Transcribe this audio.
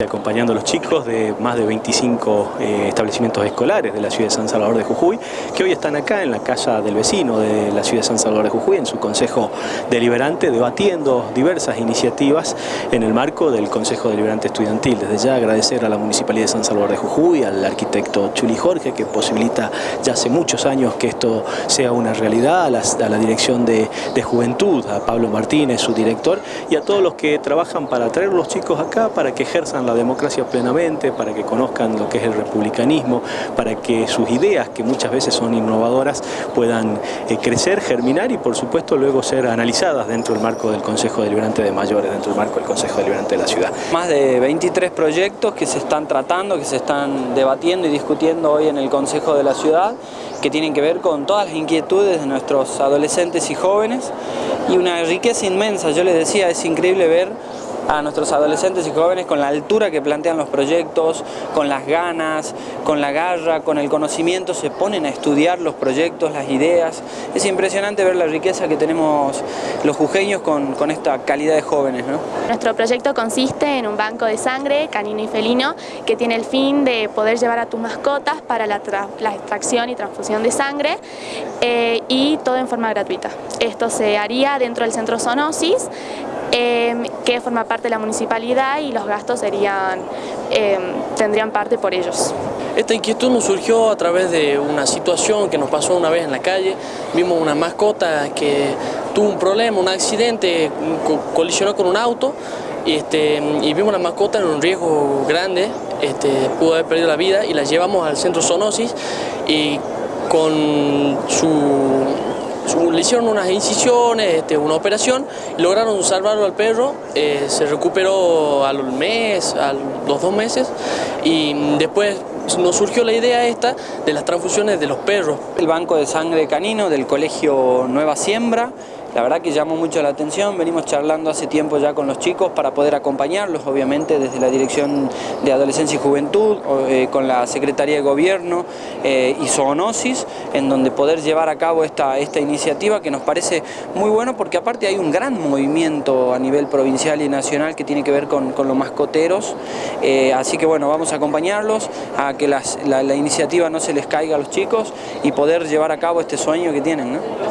acompañando a los chicos de más de 25 eh, establecimientos escolares de la ciudad de San Salvador de Jujuy, que hoy están acá en la casa del vecino de la ciudad de San Salvador de Jujuy, en su consejo deliberante, debatiendo diversas iniciativas en el marco del Consejo Deliberante Estudiantil. Desde ya agradecer a la Municipalidad de San Salvador de Jujuy, al arquitecto Chuli Jorge, que posibilita ya hace muchos años que esto sea una realidad, a la, Dirección de, de Juventud, a Pablo Martínez, su director, y a todos los que trabajan para traer los chicos acá, para que ejerzan la democracia plenamente, para que conozcan lo que es el republicanismo, para que sus ideas, que muchas veces son innovadoras, puedan eh, crecer, germinar y por supuesto luego ser analizadas dentro del marco del Consejo Deliberante de Mayores, dentro del marco del Consejo Deliberante de la ciudad. Más de 23 proyectos que se están tratando, que se están debatiendo y discutiendo hoy en el Consejo de la ciudad, que tienen que ver con todas las inquietudes de nuestros adolescentes y jóvenes y una riqueza inmensa, yo les decía, es increíble ver a nuestros adolescentes y jóvenes con la altura que plantean los proyectos, con las ganas, con la garra, con el conocimiento, se ponen a estudiar los proyectos, las ideas. Es impresionante ver la riqueza que tenemos los jujeños con, esta calidad de jóvenes. Nuestro proyecto consiste en un banco de sangre canino y felino que tiene el fin de poder llevar a tus mascotas para la, extracción y transfusión de sangre eh, y todo en forma gratuita. Esto se haría dentro del centro Zoonosis Em, que forma parte de la municipalidad y los gastos serían, em, tendrían parte por ellos. Esta inquietud nos surgió a través de una situación que nos pasó una vez en la calle. Vimos una mascota que tuvo un problema, un accidente, colisionó con un auto este, y vimos la mascota en un riesgo grande, este, pudo haber perdido la vida y la llevamos al centro Zoonosis y con su le hicieron unas incisiones, este, una operación, lograron salvarlo al perro, eh, se recuperó al mes, a los dos meses y después nos surgió la idea esta de las transfusiones de los perros. El banco de sangre canino del colegio Nueva Siembra, la verdad que llamó mucho la atención, venimos charlando hace tiempo ya con los chicos para poder acompañarlos, obviamente desde la Dirección de Adolescencia y Juventud, eh, con la Secretaría de Gobierno eh, y Zoonosis, en donde poder llevar a cabo esta, esta iniciativa que nos parece muy bueno porque aparte hay un gran movimiento a nivel provincial y nacional que tiene que ver con, los mascoteros, eh, así que bueno, vamos a acompañarlos a que la, iniciativa no se les caiga a los chicos y poder llevar a cabo este sueño que tienen.